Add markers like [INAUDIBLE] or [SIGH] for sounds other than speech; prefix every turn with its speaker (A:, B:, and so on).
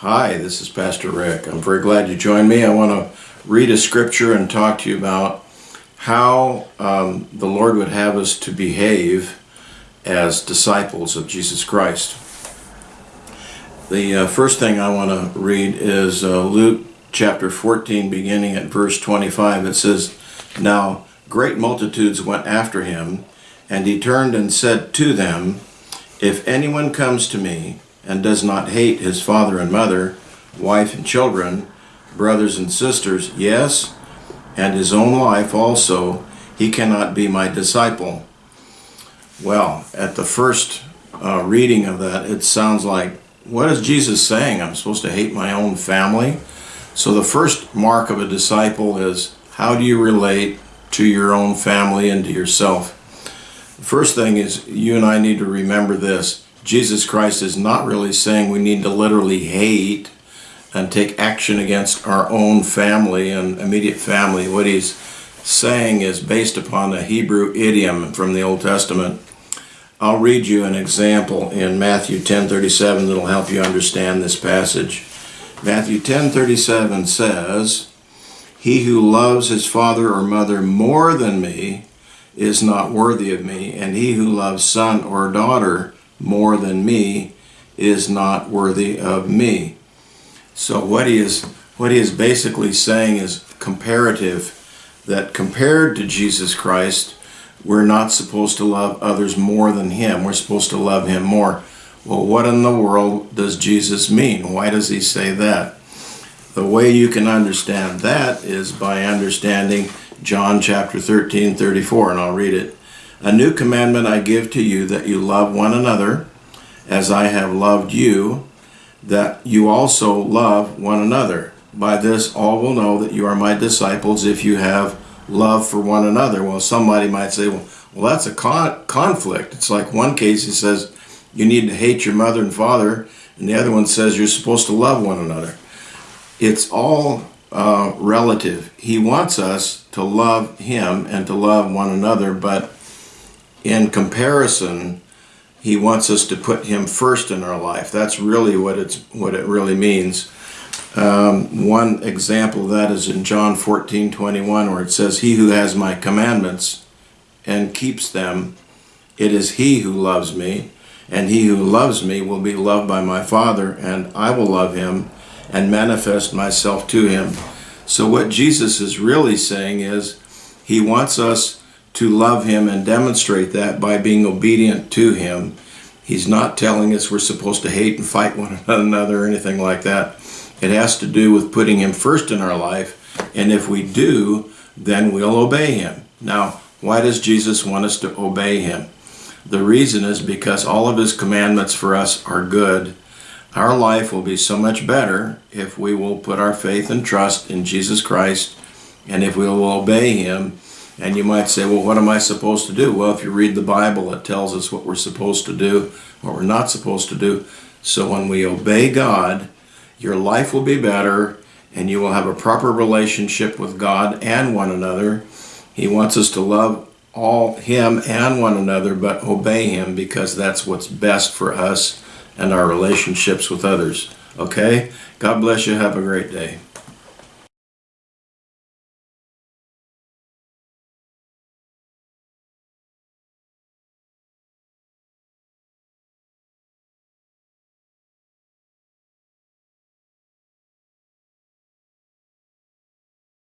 A: Hi, this is Pastor Rick. I'm very glad you joined me. I want to read a scripture and talk to you about how um, the Lord would have us to behave as disciples of Jesus Christ. The uh, first thing I want to read is uh, Luke chapter 14, beginning at verse 25. It says, Now great multitudes went after him, and he turned and said to them, If anyone comes to me, and does not hate his father and mother, wife and children, brothers and sisters, yes, and his own life also, he cannot be my disciple. Well, at the first uh, reading of that, it sounds like, what is Jesus saying? I'm supposed to hate my own family? So the first mark of a disciple is, how do you relate to your own family and to yourself? The first thing is, you and I need to remember this Jesus Christ is not really saying we need to literally hate and take action against our own family and immediate family. What he's saying is based upon a Hebrew idiom from the Old Testament. I'll read you an example in Matthew 10:37 that'll help you understand this passage. Matthew 10:37 says, "He who loves his father or mother more than me is not worthy of me, and he who loves son or daughter more than me is not worthy of me. So what he is what he is basically saying is comparative that compared to Jesus Christ, we're not supposed to love others more than him. We're supposed to love him more. Well, what in the world does Jesus mean? Why does he say that? The way you can understand that is by understanding John chapter 13, 34, and I'll read it. A new commandment I give to you that you love one another as I have loved you, that you also love one another. By this all will know that you are my disciples if you have love for one another. Well, somebody might say, well, well that's a con conflict. It's like one case he says you need to hate your mother and father, and the other one says you're supposed to love one another. It's all uh, relative. He wants us to love him and to love one another, but in comparison, he wants us to put him first in our life. That's really what it's what it really means. Um, one example of that is in John 14, 21, where it says, He who has my commandments and keeps them, it is he who loves me, and he who loves me will be loved by my Father, and I will love him and manifest myself to him. So what Jesus is really saying is, he wants us to love him and demonstrate that by being obedient to him. He's not telling us we're supposed to hate and fight one [LAUGHS] another or anything like that. It has to do with putting him first in our life, and if we do, then we'll obey him. Now, why does Jesus want us to obey him? The reason is because all of his commandments for us are good. Our life will be so much better if we will put our faith and trust in Jesus Christ and if we will obey him and you might say, well, what am I supposed to do? Well, if you read the Bible, it tells us what we're supposed to do, what we're not supposed to do. So when we obey God, your life will be better and you will have a proper relationship with God and one another. He wants us to love all Him and one another, but obey Him because that's what's best for us and our relationships with others. Okay? God bless you. Have a great day.